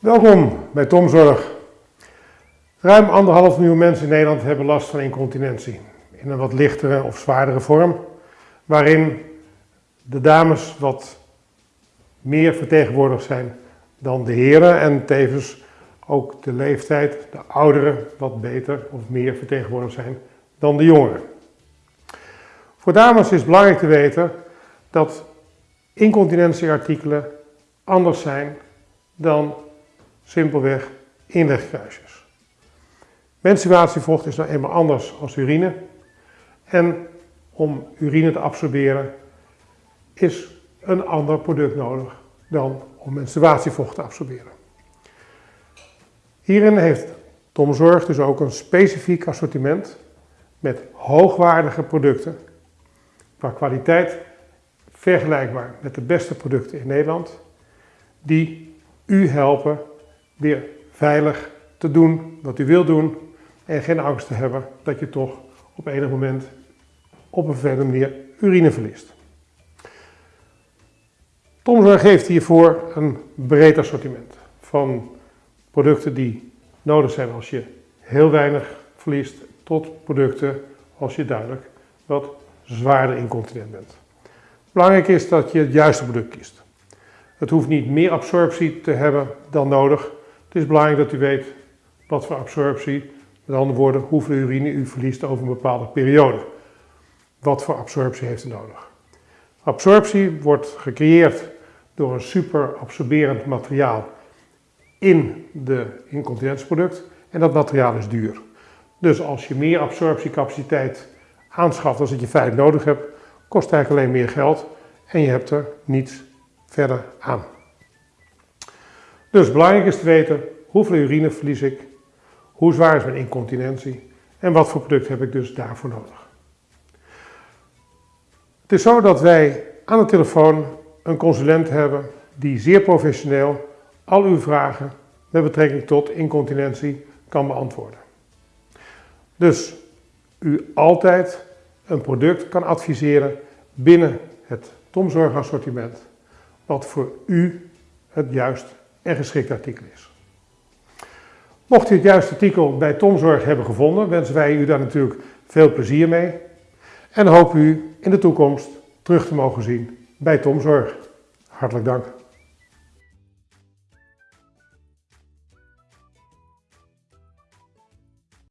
Welkom bij Tomzorg. Ruim anderhalf miljoen mensen in Nederland hebben last van incontinentie. In een wat lichtere of zwaardere vorm, waarin de dames wat meer vertegenwoordigd zijn dan de heren en tevens ook de leeftijd, de ouderen, wat beter of meer vertegenwoordigd zijn dan de jongeren. Voor dames is belangrijk te weten dat incontinentieartikelen anders zijn dan simpelweg inlegkruisjes. Menstruatievocht is nou eenmaal anders als urine. En om urine te absorberen is een ander product nodig dan om menstruatievocht te absorberen. Hierin heeft Tomzorg dus ook een specifiek assortiment met hoogwaardige producten qua kwaliteit vergelijkbaar met de beste producten in Nederland die u helpen weer veilig te doen wat u wilt doen en geen angst te hebben dat je toch op enig moment op een vervelende manier urine verliest. Tomzorg geeft hiervoor een breed assortiment van producten die nodig zijn als je heel weinig verliest tot producten als je duidelijk wat zwaarder incontinent bent. Belangrijk is dat je het juiste product kiest. Het hoeft niet meer absorptie te hebben dan nodig. Het is belangrijk dat u weet wat voor absorptie, met andere woorden, hoeveel urine u verliest over een bepaalde periode. Wat voor absorptie heeft u nodig? Absorptie wordt gecreëerd door een super absorberend materiaal in de incontinentieproduct en dat materiaal is duur. Dus als je meer absorptiecapaciteit aanschaft dan dat je feitelijk nodig hebt, kost eigenlijk alleen meer geld en je hebt er niets verder aan. Dus belangrijk is te weten hoeveel urine verlies ik, hoe zwaar is mijn incontinentie en wat voor product heb ik dus daarvoor nodig. Het is zo dat wij aan de telefoon een consulent hebben die zeer professioneel al uw vragen met betrekking tot incontinentie kan beantwoorden. Dus u altijd een product kan adviseren binnen het tomzorgassortiment wat voor u het juist en geschikt artikel is. Mocht u het juiste artikel bij Tomzorg hebben gevonden, wensen wij u daar natuurlijk veel plezier mee en hopen u in de toekomst terug te mogen zien bij Tomzorg. Hartelijk dank.